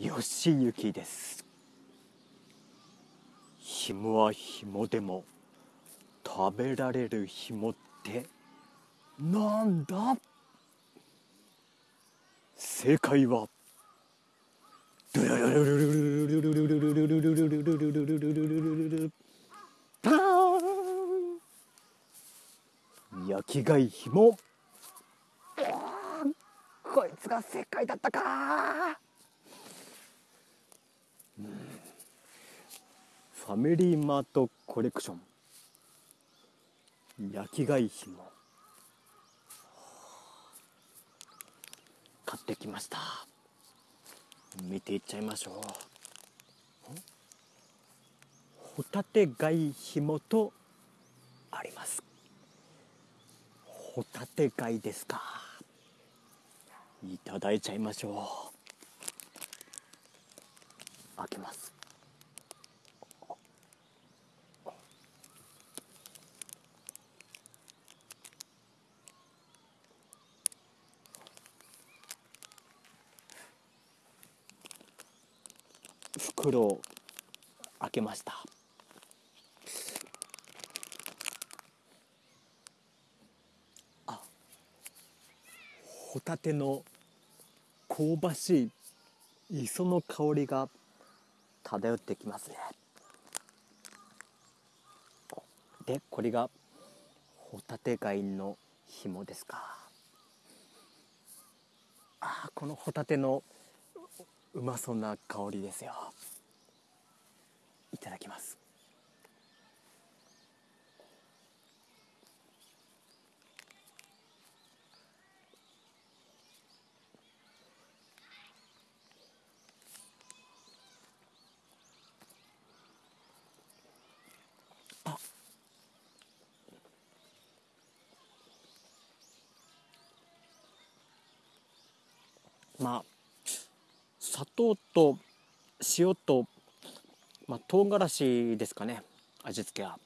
よしゆきです。紐は紐でも食べられる紐ってなんだ？正解はドゥルルルルルルルルルルルルルルルルルルルパーン焼き貝ひもこいつが正解だったか、うん、ファミリーマートコレクション。焼き貝ひも買ってきました。見ていっちゃいましょう。ホタテ貝ひもとあります。ホタテ貝ですか。いただいちゃいましょう。開けます。袋を開けました。あホタテの香ばしい磯の香りが漂ってきますね。でこれがホタテ貝の紐ですか。あこのホタテのうまそうな香りですよ。いただきます。まあ砂糖と塩と、まあ、唐辛子ですかね味付けは。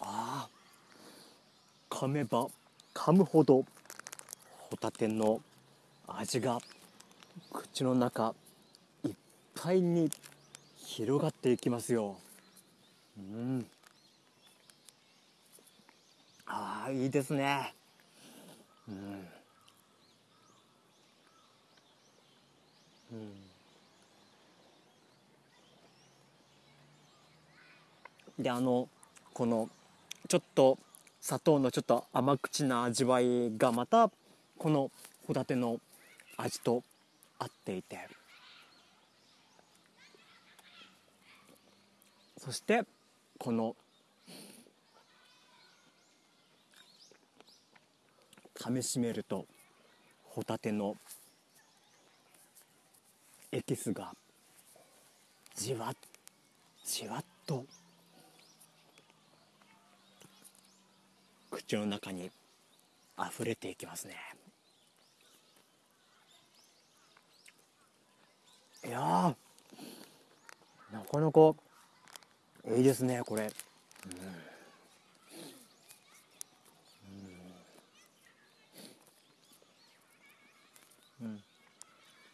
ああ噛めば噛むほどホタテの味が口の中いっぱいに広がっていきますよ。うん。ああいいですね。うん。うん。であのこのちょっと砂糖のちょっと甘口な味わいがまたこのホタテの味と合っていて。そしてこの噛みしめるとホタテのエキスがじわじわっと口の中に溢れていきますね。いやなかなかいいですねこれ、うん。うん、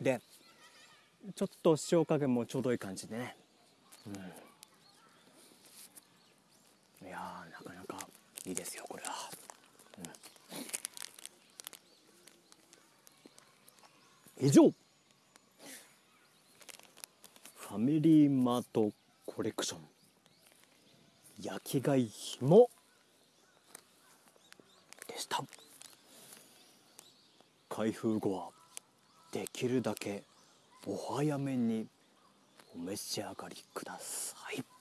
でちょっと塩加減もちょうどいい感じでね、うん、いやなかなかいいですよこれは、うん、以上。ファミリーマートコレクション。焼き貝ひも。でした。開封後はできるだけお早めにお召し上がりください。